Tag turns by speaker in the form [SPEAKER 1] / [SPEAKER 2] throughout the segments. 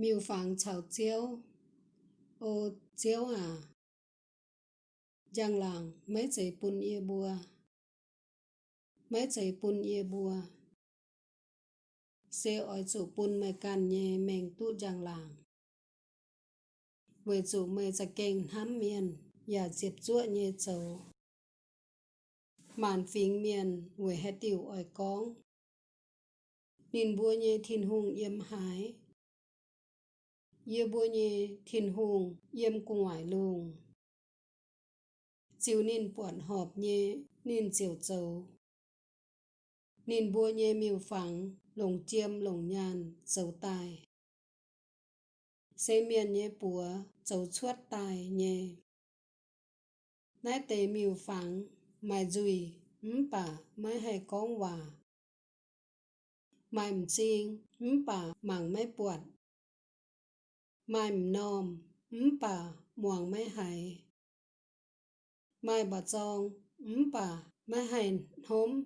[SPEAKER 1] miêu phẳng chào chiếu. Ô, chiếu à? Giang làng, mấy giấy bún ia bùa? Mấy giấy bún ia bùa? Xe ỏi chủ bùn mày càn nhẹ mèn tu giang làng. Về chủ mày ra kênh hám miền và diệp chúa nhé chầu. Màn phím miền về hết tiểu ỏi con. Nín bùa nhé thiên hùng yếm hái yêu bùa nhê thiên hùng, yêm cung ngoại lùng. Chiều nên buồn họp nhé nên chiều châu. nên bùa nhê miêu phẳng, lồng chiêm, lồng nhàn dấu tài. Xê miền nhé bùa dấu chuốt tài nhé nãy tế miêu phẳng mài dùi ấm bà mới hay con hòa. mài mì chiên ấm bà mảng mấy buồn mai nom bà muang mai hai mai bà chong bà mai hai hôm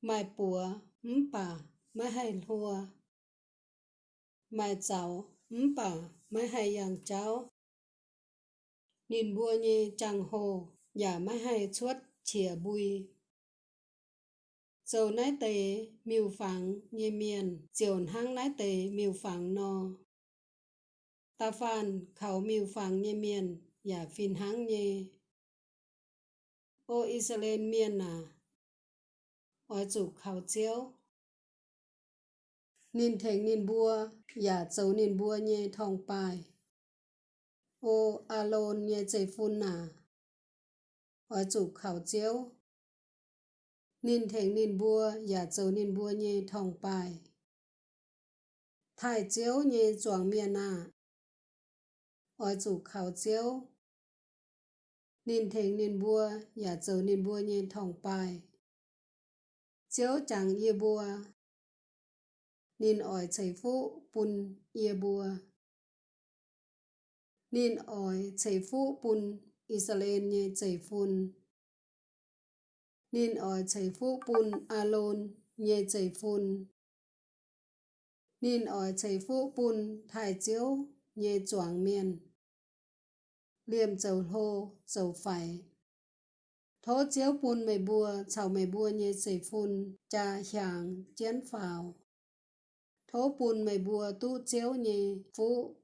[SPEAKER 1] mai bùa bà mai hai hùa mai cháu bà mai hai yang cháu nhìn bùa như chẳng hồ giả mai hai chuốt chìa bùi dầu nái tế miêu phẳng như miền chiều hang nái tế miêu phẳng no ta phan khẩu miêu phẳng nhé miền và phin háng nhé ô Israel miền à? Ở chủ khẩu chiếu. Nín thành nín bua và châu nín bua nhé thong bài. Ô alon nhé chạy phun à? Ở chủ khẩu chiếu. Nín thành nín bua và châu nín bua nhé thong bài. Thải chiếu nhé chuang miền à? Ở chủ khảo chiếu nên thành nên bua nhà chờ nên bua nhiên thòng bài chiếu chẳng ia bua nên ỏi chảy phụ bùn ia bua nên ỏi chảy phụ bùn Israel nhé chảy phun nên ỏi chảy phụ bùn Alon nhé chảy phun nên ỏi chảy phụ bùn thải chiếu nhê choáng miên. Liềm dầu hô dầu phải. Thố chiếu bùn mày bùa chào mày bùa nhê sầy phun, cha hàng chén phào. Thố bùn mày bùa tu chiếu nhê phú.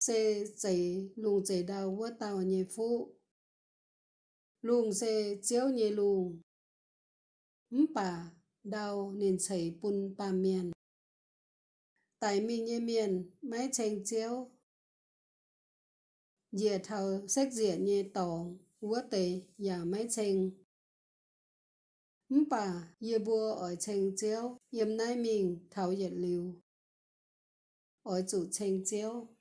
[SPEAKER 1] Xê dày lùng dày đào vua tàu nhê phú. Lùng xê chiếu nhê lùng ấm bà đào nên chảy bùn ba miền tại mình nhé miền máy chèn chiếu. Dìa thầu sách dìa nhẹ tổ vua tề và máy chèn, bà dìa bùa ở chèn chiếu yếm nai mình thảo dịch liều ở chủ chèn chiếu.